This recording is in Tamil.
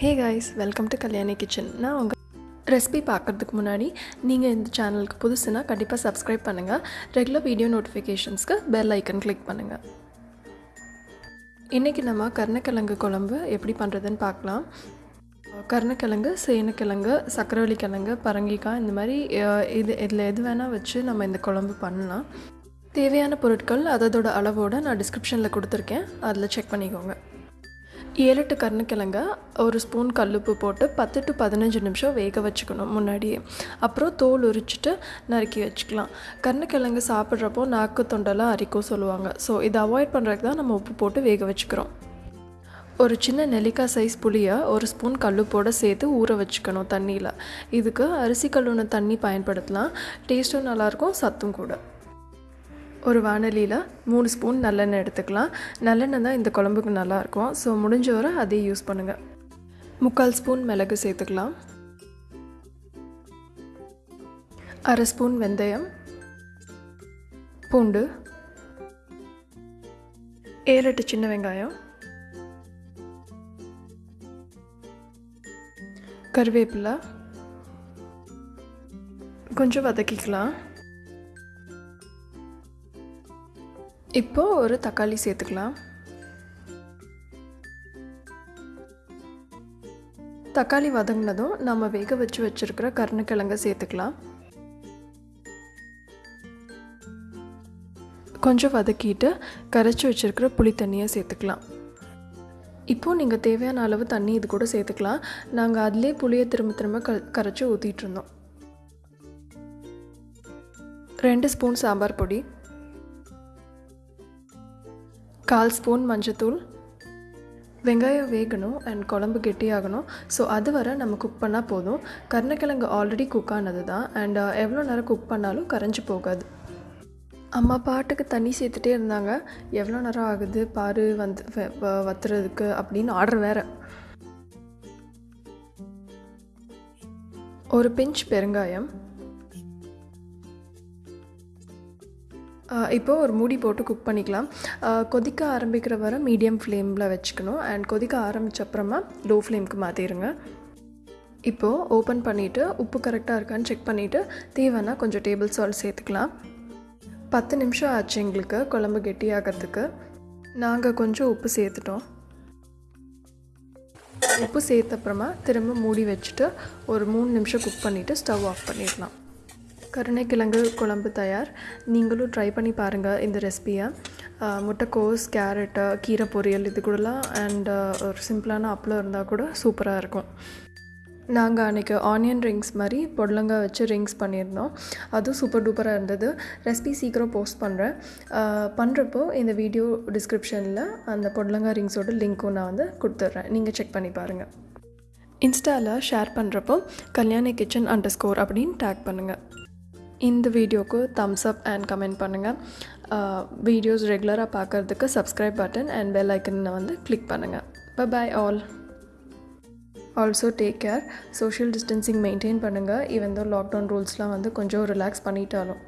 Hey guys welcome to Kalyani kitchen நான் உங்கள் ரெசிபி பார்க்குறதுக்கு முன்னாடி நீங்கள் இந்த சேனலுக்கு புதுசுனா கண்டிப்பாக சப்ஸ்கிரைப் பண்ணுங்கள் ரெகுலர் வீடியோ நோட்டிஃபிகேஷன்ஸ்க்கு பெல் ஐக்கன் கிளிக் பண்ணுங்கள் இன்றைக்கி நம்ம கருணக்கிழங்கு குழம்பு எப்படி பண்ணுறதுன்னு பார்க்கலாம். கருணக்கிழங்கு சேனக்கிழங்கு சக்கரவள்ளி கிழங்கு பரங்கிக்காய் இந்த மாதிரி இது இதில் எது வேணால் வச்சு நம்ம இந்த குழம்பு பண்ணலாம். தேவையான பொருட்கள் அதோட அளவோடு நான் டிஸ்கிரிப்ஷனில் கொடுத்துருக்கேன். அதில் செக் பண்ணிக்கோங்க. ஏழு எட்டு கருணக்கிழங்க ஒரு ஸ்பூன் கல்லுப்பு போட்டு பத்து டு பதினஞ்சு நிமிஷம் வேக வச்சுக்கணும் முன்னாடியே. அப்புறம் தோல் உரிச்சிட்டு நறுக்கி வச்சுக்கலாம். கருணக்கிழங்கு சாப்பிட்றப்போ நாக்கு தொண்டெல்லாம் அரிக்கும் சொல்லுவாங்க. ஸோ இதை அவாய்ட் பண்ணுறதுக்கு தான் நம்ம உப்பு போட்டு வேக வச்சுக்கிறோம். ஒரு சின்ன நெல்லிக்காய் சைஸ் புளியை ஒரு ஸ்பூன் கல்லுப்போடு சேர்த்து ஊற வச்சுக்கணும் தண்ணியில். இதுக்கு அரிசி கல்லுன தண்ணி பயன்படுத்தலாம். டேஸ்ட்டும் நல்லாயிருக்கும் சத்தும் கூட. ஒரு வானலியில் மூணு ஸ்பூன் நல்லெண்ணெய் எடுத்துக்கலாம். நல்லெண்ணெய் தான் இந்த குழம்புக்கு நல்லாயிருக்கும் ஸோ முடிஞ்ச வரை அதே யூஸ் பண்ணுங்கள் முக்கால் ஸ்பூன் மிளகு சேர்த்துக்கலாம். அரை ஸ்பூன் வெந்தயம். பூண்டு. ஏழெட்டு சின்ன வெங்காயம். கருவேப்பிலை. கொஞ்சம் வதக்கிக்கலாம். இப்போ ஒரு தக்காளி சேர்த்துக்கலாம். தக்காளி வதங்கினதும் நம்ம வேக வச்சு வச்சுருக்கிற கருணக்கிழங்க சேர்த்துக்கலாம். கொஞ்சம் வதக்கிட்டு கரைச்சி வச்சுருக்கிற புளி தண்ணியை சேர்த்துக்கலாம். இப்போது நீங்கள் தேவையான அளவு தண்ணி இது கூட சேர்த்துக்கலாம். நாங்கள் அதிலே புளியை திரும்ப திரும்ப க கரைச்சி ஊற்றிட்டு இருந்தோம். ரெண்டு ஸ்பூன் சாம்பார் பொடி. கால் ஸ்பூன் மஞ்சத்தூள் வெங்காயம் வேகணும் அண்ட் குழம்பு கெட்டியாகணும். ஸோ அது வரை நம்ம குக் பண்ணால் போதும். கருணக்கிழங்கு ஆல்ரெடி குக் ஆனது தான். அண்ட் uh, எவ்வளோ நேரம் குக் பண்ணாலும் கரைஞ்சி போகாது. அம்மா பாட்டுக்கு தண்ணி சேர்த்துட்டே இருந்தாங்க. எவ்வளோ நேரம் ஆகுது? பாரு வந்து வத்துறதுக்கு அப்படின்னு ஆர்டர் வேறு. ஒரு பிஞ்ச் பெருங்காயம் இப்போது ஒரு மூடி போட்டு குக் பண்ணிக்கலாம். கொதிக்க ஆரம்பிக்கிற வரை மீடியம் ஃப்ளேமில் வச்சுக்கணும். அண்ட் கொதிக்க ஆரம்பித்தப்புறமா லோ ஃப்ளேமுக்கு மாற்றிடுங்க இப்போது ஓப்பன் பண்ணிவிட்டு உப்பு கரெக்டாக இருக்கான்னு செக் பண்ணிவிட்டு தேவைன்னா கொஞ்சம் டேபிள் சால்ட் சேர்த்துக்கலாம். பத்து நிமிஷம் ஆச்சு எங்களுக்கு குழம்பு கெட்டியாகிறதுக்கு நாங்கள் கொஞ்சம் உப்பு சேர்த்துட்டோம். உப்பு சேர்த்த அப்புறமா திரும்ப மூடி வச்சுட்டு ஒரு மூணு நிமிஷம் குக் பண்ணிவிட்டு ஸ்டவ் ஆஃப் பண்ணிடலாம். கருணைக்கிழங்கு குழம்பு தயார். நீங்களும் ட்ரை பண்ணி பாருங்கள் இந்த ரெசிபியை முட்டைக்கோஸ் கேரட்டு கீரை பொரியல் இது கூடலாம் அண்டு ஒரு சிம்பிளான அப்பளம் இருந்தால் கூட சூப்பராக இருக்கும். நாங்கள் அன்றைக்கி ஆனியன் ரிங்ஸ் மாதிரி பொடலங்காய் வச்சு ரிங்ஸ் பண்ணியிருந்தோம். அதுவும் சூப்பர் டூப்பராக இருந்தது. ரெசிபி சீக்கிரம் போஸ்ட் பண்ணுறேன் பண்ணுறப்போ இந்த வீடியோ டிஸ்கிரிப்ஷனில் அந்த பொடலங்காய் ரிங்ஸோட லிங்க்கும் நான் வந்து கொடுத்துட்றேன். நீங்கள் செக் பண்ணி பாருங்கள் இன்ஸ்டாவில் ஷேர் பண்ணுறப்போ கல்யாணி கிச்சன் அண்டர் ஸ்கோர் அப்படின்னு டேக் பண்ணுங்கள் இந்த வீடியோக்கு தம்ஸ் அப் அண்ட் கமெண்ட் பண்ணுங்கள் வீடியோஸ் ரெகுலராக பார்க்குறதுக்கு சப்ஸ்கிரைப் பட்டன் அண்ட் பெல் ஐக்கனை வந்து கிளிக் பண்ணுங்கள் bye all also take care social distancing maintain பண்ணுங்கள் ஈவன் தோ லாக்டவுன் ரூல்ஸ்லாம் வந்து கொஞ்சம் ரிலாக்ஸ் பண்ணிட்டாலும்.